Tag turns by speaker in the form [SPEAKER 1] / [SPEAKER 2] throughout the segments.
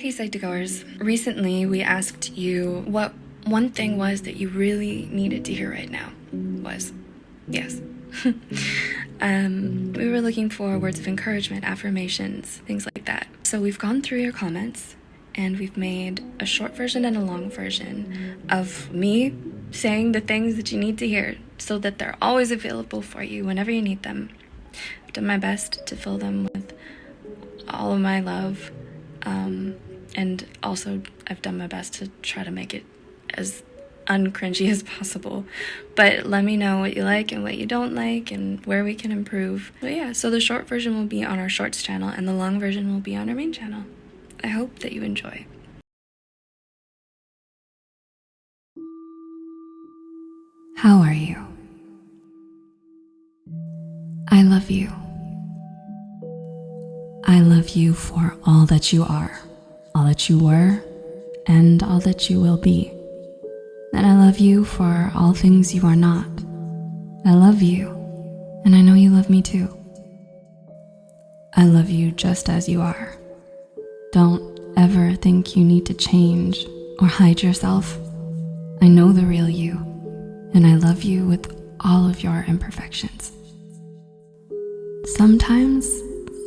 [SPEAKER 1] Hey Psych2Goers, recently we asked you what one thing was that you really needed to hear right now was. Yes. um, we were looking for words of encouragement, affirmations, things like that. So we've gone through your comments and we've made a short version and a long version of me saying the things that you need to hear so that they're always available for you whenever you need them. I've done my best to fill them with all of my love. Um, and also, I've done my best to try to make it as uncringy as possible. But let me know what you like and what you don't like and where we can improve. But yeah, so the short version will be on our shorts channel and the long version will be on our main channel. I hope that you enjoy. How are you? I love you. I love you for all that you are, all that you were, and all that you will be. And I love you for all things you are not. I love you, and I know you love me too. I love you just as you are. Don't ever think you need to change or hide yourself. I know the real you, and I love you with all of your imperfections. Sometimes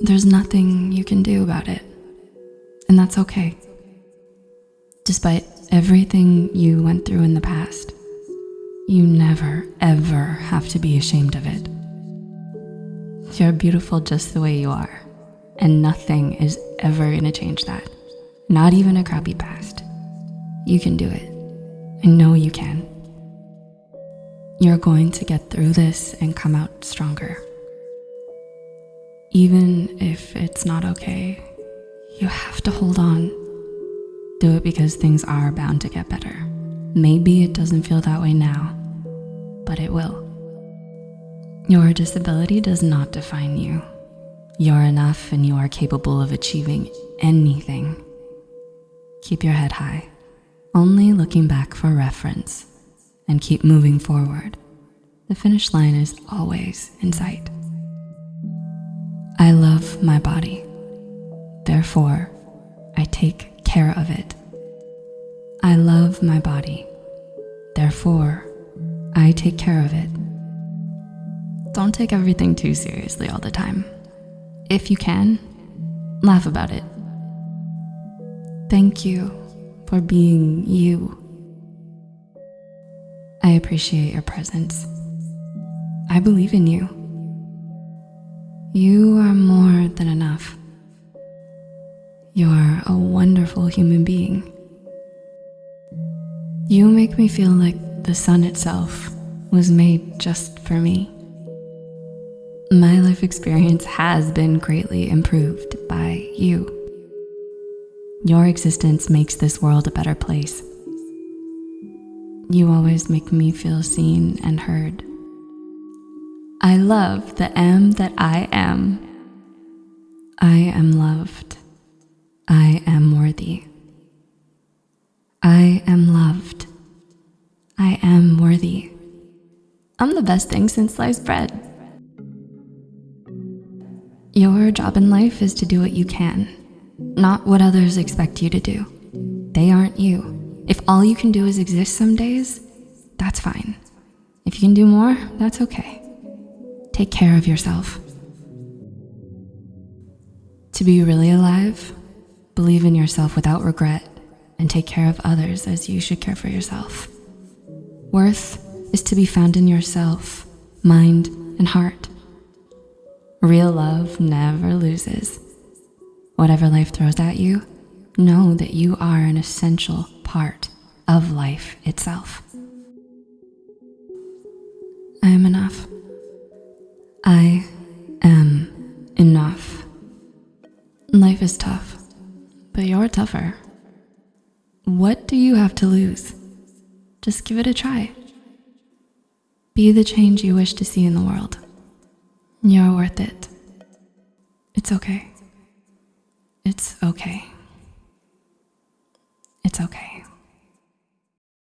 [SPEAKER 1] there's nothing you can do about it, and that's okay. Despite everything you went through in the past, you never, ever have to be ashamed of it. You're beautiful just the way you are, and nothing is ever gonna change that. Not even a crappy past. You can do it. I know you can. You're going to get through this and come out stronger. Even if it's not okay, you have to hold on. Do it because things are bound to get better. Maybe it doesn't feel that way now, but it will. Your disability does not define you. You're enough and you are capable of achieving anything. Keep your head high, only looking back for reference, and keep moving forward. The finish line is always in sight. I love my body. Therefore, I take care of it. I love my body. Therefore, I take care of it. Don't take everything too seriously all the time. If you can, laugh about it. Thank you for being you. I appreciate your presence. I believe in you. You are more than enough. You're a wonderful human being. You make me feel like the sun itself was made just for me. My life experience has been greatly improved by you. Your existence makes this world a better place. You always make me feel seen and heard. I love the am that I am. I am loved. I am worthy. I am loved. I am worthy. I'm the best thing since sliced bread. Your job in life is to do what you can, not what others expect you to do. They aren't you. If all you can do is exist some days, that's fine. If you can do more, that's okay. Take care of yourself. To be really alive, believe in yourself without regret and take care of others as you should care for yourself. Worth is to be found in yourself, mind, and heart. Real love never loses. Whatever life throws at you, know that you are an essential part of life itself. I am enough. I am enough. Life is tough, but you're tougher. What do you have to lose? Just give it a try. Be the change you wish to see in the world. You're worth it. It's okay. It's okay. It's okay.